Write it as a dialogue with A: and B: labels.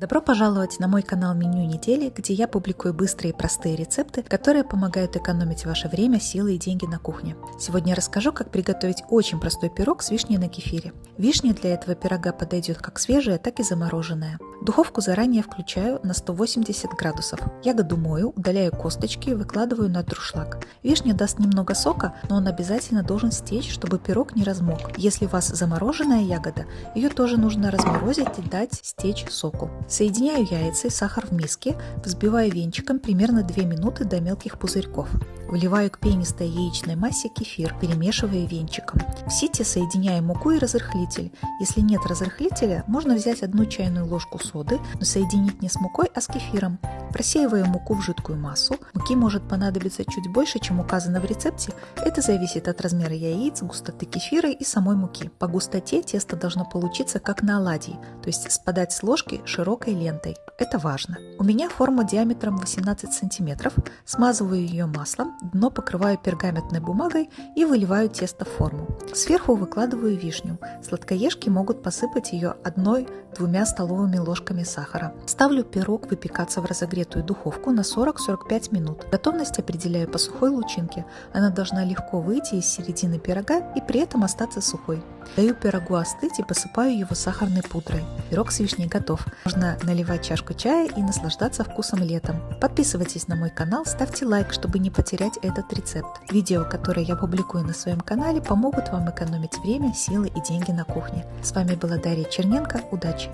A: Добро пожаловать на мой канал Меню недели, где я публикую быстрые и простые рецепты, которые помогают экономить ваше время, силы и деньги на кухне. Сегодня я расскажу, как приготовить очень простой пирог с вишней на кефире. Вишня для этого пирога подойдет как свежая, так и замороженная. Духовку заранее включаю на 180 градусов. Ягоду мою, удаляю косточки и выкладываю на друшлаг. Вишня даст немного сока, но он обязательно должен стечь, чтобы пирог не размок. Если у вас замороженная ягода, ее тоже нужно разморозить и дать стечь соку. Соединяю яйца и сахар в миске, взбиваю венчиком примерно 2 минуты до мелких пузырьков. Вливаю к пенистой яичной массе кефир, перемешивая венчиком. В сите соединяю муку и разрыхлитель. Если нет разрыхлителя, можно взять одну чайную ложку соды, но соединить не с мукой, а с кефиром. Просеиваю муку в жидкую массу. Муки может понадобиться чуть больше, чем указано в рецепте. Это зависит от размера яиц, густоты кефира и самой муки. По густоте тесто должно получиться как на оладьи, то есть спадать с ложки широкой лентой. Это важно. У меня форма диаметром 18 см. Смазываю ее маслом, дно покрываю пергаментной бумагой и выливаю тесто в форму. Сверху выкладываю вишню. Сладкоежки могут посыпать ее одной-двумя столовыми ложками сахара. Ставлю пирог выпекаться в разогретую духовку на 40-45 минут. Готовность определяю по сухой лучинке. Она должна легко выйти из середины пирога и при этом остаться сухой. Даю пирогу остыть и посыпаю его сахарной пудрой. Пирог с вишней готов. Можно наливать чашку чая и наслаждаться вкусом летом. Подписывайтесь на мой канал, ставьте лайк, чтобы не потерять этот рецепт. Видео, которые я публикую на своем канале, помогут вам экономить время, силы и деньги на кухне. С вами была Дарья Черненко. Удачи!